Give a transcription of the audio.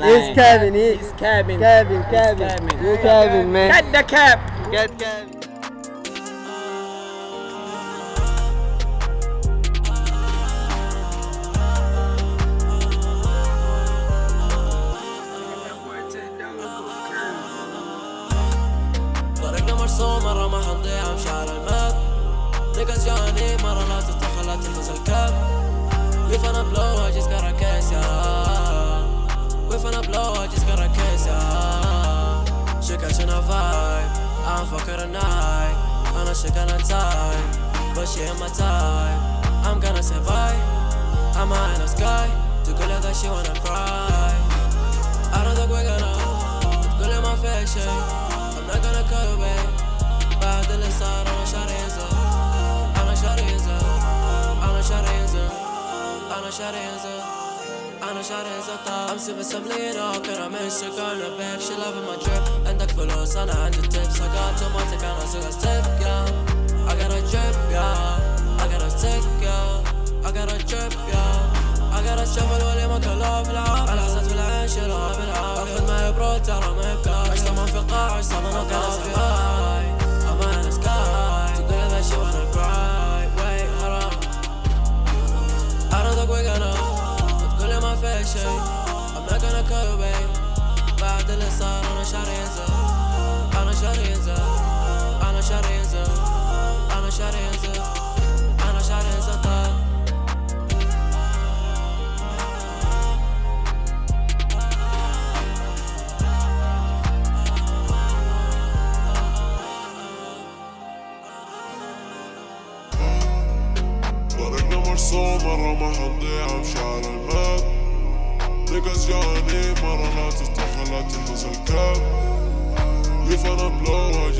lying. It's Kevin. He, He's Kevin. Kevin, He's Kevin. Kevin. You Kevin, man. Cut the cap. Get Kevin. طريقنا مرسوم مرة ما حنضيع بشعر الماب نيكاز جاني مرة لا تتدخل catching a vibe. I'm fucking her tonight. I know she got a time, but she ain't my type. I'm gonna survive. I'm high in the sky. To girl that she wanna cry. I don't think we're gonna hold. Girl in my fashion. I'm not gonna cut away. But the list I don't know shot is up. I know shot is up. I know shot is up. I know shot is up. أنا شعري زطة امسي روك أنا مش شكرنا بيك شي لاف ما جيب عندك فلوس أنا عندي تيبس I got أنا سوق ستيب يا I got a drip yeah. I got a stick يا I got a drip yeah. I got a shovel واللي ما كله بلعب أنا حسيت بالعيش راب العاب اخذ معي برو ترى ما يبقى عشت في القاع عشت من القاع we're gonna ما في شي I'm not gonna cut away بعد اللي صار انا شاري ينزل انا شاري ينزل انا شاري ينزل انا شاري ينزل انا شاري ينزل طال طريقنا مرسوم مرة ما حنضيع بشعر الماب نيكاز جاني مرة لا تستخل لا تلبس الكاب We finna blow, I